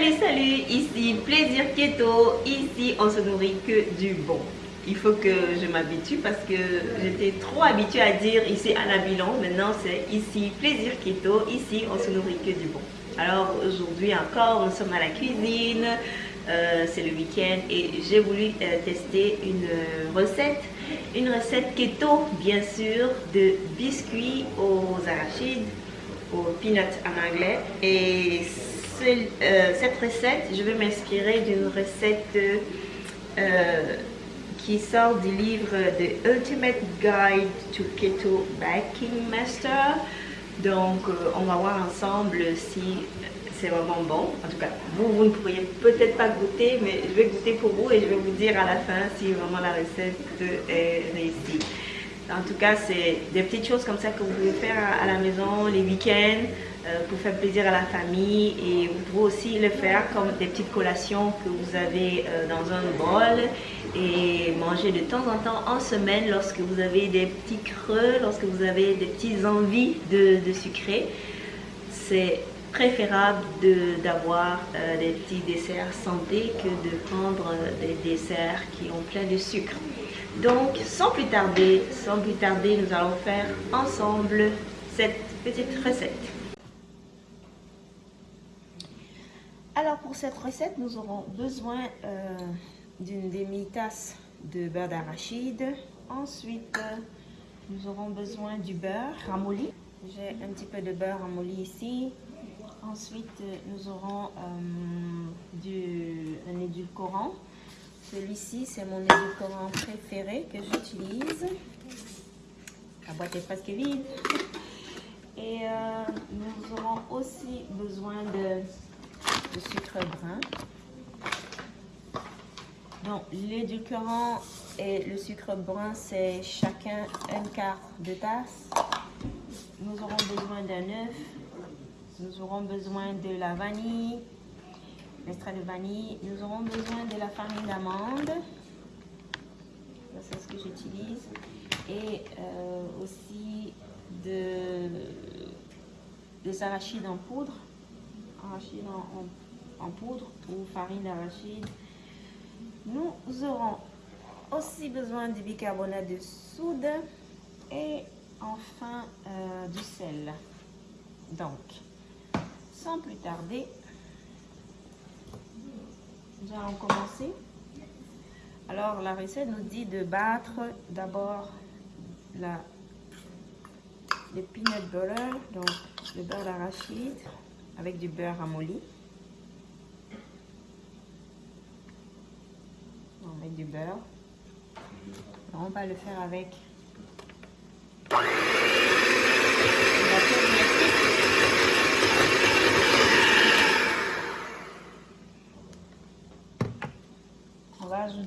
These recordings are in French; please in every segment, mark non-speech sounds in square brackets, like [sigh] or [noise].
Salut, salut, ici Plaisir Keto. Ici, on se nourrit que du bon. Il faut que je m'habitue parce que j'étais trop habituée à dire ici à la bilan. Maintenant, c'est ici Plaisir Keto. Ici, on se nourrit que du bon. Alors, aujourd'hui encore, nous sommes à la cuisine. Euh, c'est le week-end et j'ai voulu euh, tester une recette. Une recette keto, bien sûr, de biscuits aux arachides, aux peanuts en anglais. Et euh, cette recette, je vais m'inspirer d'une recette euh, qui sort du livre The Ultimate Guide to Keto Baking Master. Donc, euh, on va voir ensemble si c'est vraiment bon. En tout cas, vous, vous ne pourriez peut-être pas goûter, mais je vais goûter pour vous et je vais vous dire à la fin si vraiment la recette est réussie. En tout cas, c'est des petites choses comme ça que vous pouvez faire à la maison, les week-ends, euh, pour faire plaisir à la famille. Et vous pouvez aussi le faire comme des petites collations que vous avez euh, dans un bol et manger de temps en temps en semaine lorsque vous avez des petits creux, lorsque vous avez des petites envies de, sucrer. C'est préférable d'avoir euh, des petits desserts santé que de prendre des desserts qui ont plein de sucre. Donc, sans plus tarder, sans plus tarder, nous allons faire ensemble cette petite recette. Alors, pour cette recette, nous aurons besoin euh, d'une demi-tasse de beurre d'arachide. Ensuite, nous aurons besoin du beurre ramolli. J'ai un petit peu de beurre ramolli ici. Ensuite, nous aurons euh, du, un édulcorant. Celui-ci, c'est mon édulcorant préféré que j'utilise. La boîte est presque vide. Et euh, nous aurons aussi besoin de, de sucre brun. Donc, l'édulcorant et le sucre brun, c'est chacun un quart de tasse. Nous aurons besoin d'un œuf. Nous aurons besoin de la vanille, l'extrait de vanille. Nous aurons besoin de la farine d'amande. C'est ce que j'utilise. Et euh, aussi de, des arachides en poudre. Arachides en, en, poudre ou farine d'arachide. Nous aurons aussi besoin du bicarbonate de soude et enfin euh, du sel. Donc, sans plus tarder, nous allons commencer. Alors, la recette nous dit de battre d'abord la les peanut butter, donc le beurre d'arachide avec du beurre ramolli. On met du beurre. on va le faire avec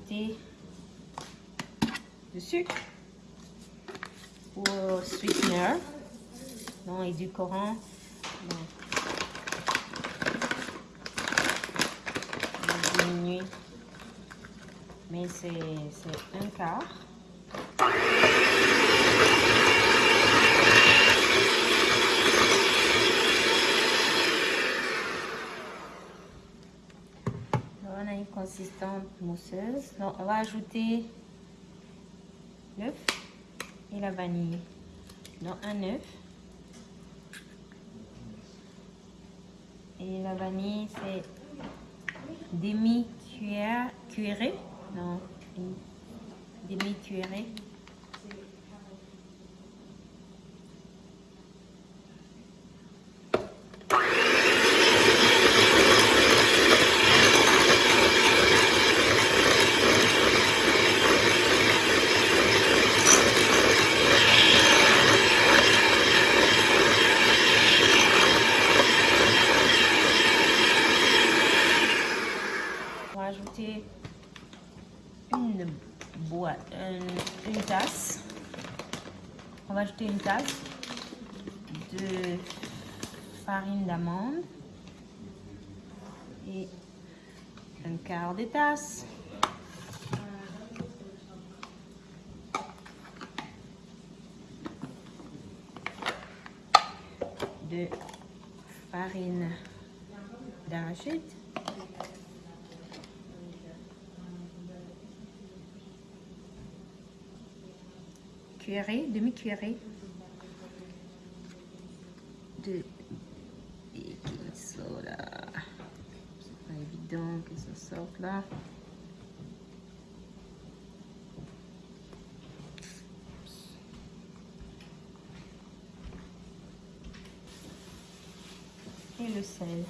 du sucre ou sweetener non, du coran. Mais c'est un quart. Mousseuse. Donc, on va ajouter l'œuf et la vanille. Donc, un œuf. Et la vanille, c'est demi-cuillère, cuillerée. Non, demi-cuillerée. une boîte, une, tasse. On va ajouter une tasse de d'amande et un quart de tasse de farine d'arachide. Cuillerée, demi-cuillerée de C'est pas évident que ça sorte là. Et le sel.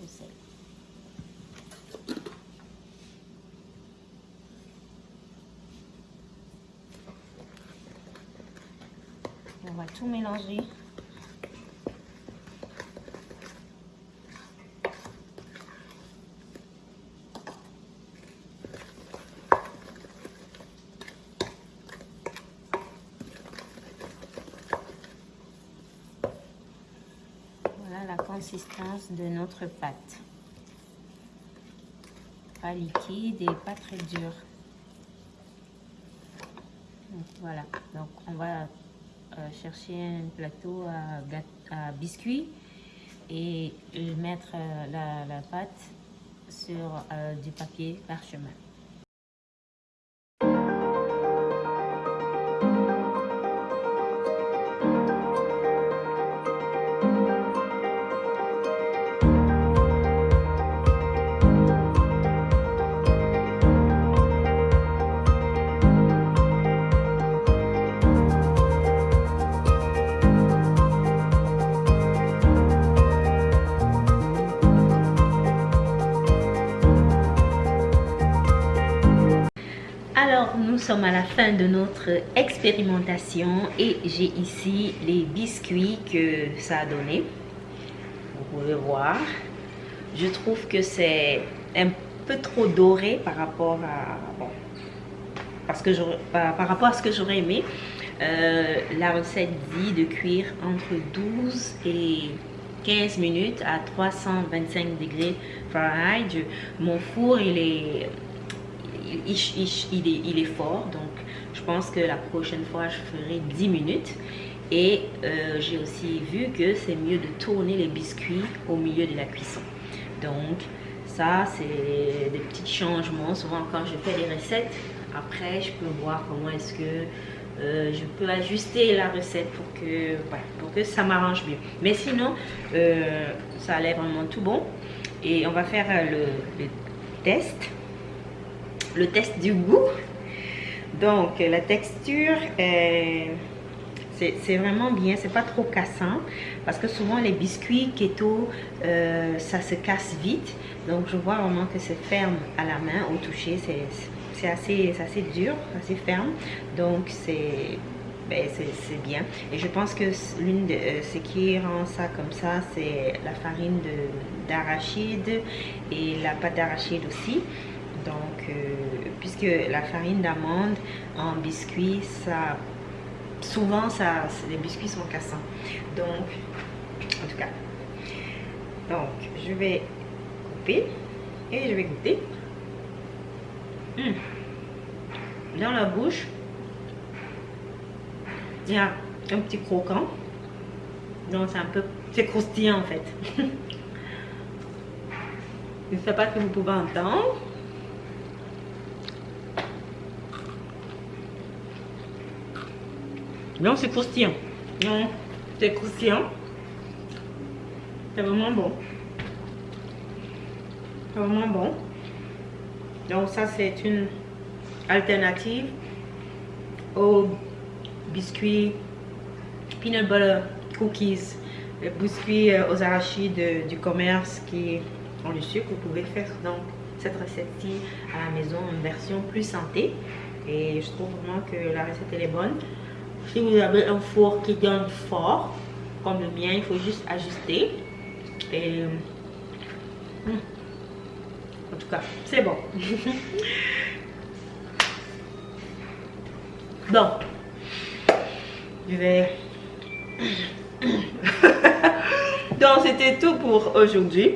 Le sel. On va tout mélanger. Voilà la consistance de notre pâte. Pas liquide et pas très dur. Donc, voilà, donc on va chercher un plateau à, biscuits et mettre euh, la, pâte sur euh, du papier parchemin. Sommes à la fin de notre expérimentation et j'ai ici les biscuits que ça a donné. Vous pouvez voir. Je trouve que c'est un peu trop doré par rapport à... Bon, parce que j'aurais- par, rapport à ce que j'aurais aimé. Euh, la recette dit de cuire entre 12 et 15 minutes à 325 degrés Fahrenheit. Je- mon four, il est il, est, fort, donc je pense que la prochaine fois je ferai 10 minutes. Et euh, j'ai aussi vu que c'est mieux de tourner les biscuits au milieu de la cuisson. Donc ça, c'est des petits changements. Souvent quand je fais des recettes, après je peux voir comment est-ce que euh, je peux ajuster la recette pour que, pour que ça m'arrange mieux. Mais sinon, euh, ça a l'air vraiment tout bon. Et on va faire le test le test du goût. Donc, la texture, c'est vraiment bien, c'est pas trop cassant. Parce que souvent, les biscuits keto, euh, ça se casse vite. Donc, je vois vraiment que c'est ferme à la main, au toucher. C'est assez, assez dur, assez ferme. Donc, c'est ben, bien. Et je pense que l'une de euh, ce qui rend ça comme ça, c'est la farine de- d'arachide et la pâte d'arachide aussi. Donc, euh, puisque la farine d'amande en biscuit, ça, souvent, ça, les biscuits sont cassants. Donc, en tout cas, donc, je vais couper et je vais goûter. Hum. Dans la bouche, il y a un petit croquant. Donc, c'est un peu, c'est croustillant en fait. [laughs] je ne sais pas si vous pouvez entendre. Non, c'est croustillant. Non, c'est croustillant. C'est vraiment bon. C'est vraiment bon. Donc ça, c'est une alternative aux biscuits peanut butter cookies, les biscuits euh, aux arachides du commerce qui ont du sucre. Vous pouvez faire donc cette recette-ci à la maison en version plus santé. Et je trouve vraiment que la recette elle est bonne. Si vous avez un four qui donne fort, comme le mien, il faut juste ajuster. Et hum, en tout cas, c'est bon. [laughs] Donc, je vais. [coughs] Donc, c'était tout pour aujourd'hui.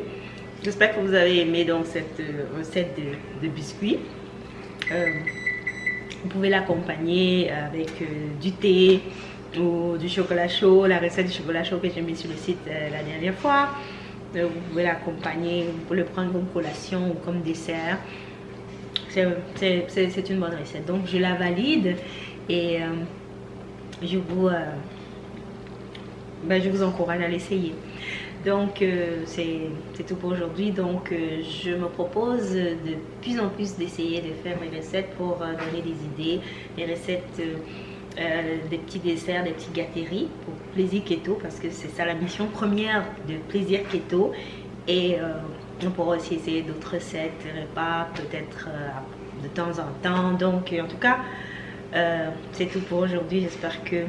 J'espère que vous avez aimé donc cette recette de, biscuits. Vous pouvez l'accompagner avec du thé ou du chocolat chaud, la recette du chocolat chaud que j'ai mis sur le site la dernière fois. vous pouvez l'accompagner, vous pouvez le prendre comme collation ou comme dessert. C'est une bonne recette. Donc je la valide et euh, je, vous, euh, ben, je vous encourage à l'essayer. Donc euh, c'est tout pour aujourd'hui. Donc je me propose de plus en plus d'essayer de faire mes recettes pour donner des idées, des recettes, des petits desserts, des petites gâteries pour plaisir keto parce que c'est ça la mission première de plaisir keto. Et on pourra aussi essayer d'autres recettes, repas, peut-être euh, de temps en temps. Donc, en tout cas, euh, c'est tout pour aujourd'hui. J'espère que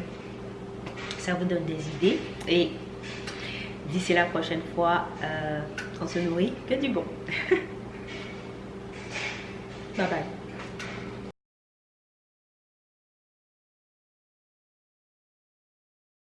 ça vous donne des idées. Et d'ici la prochaine fois, euh, on se nourrit que du bon. [laughs] bye bye.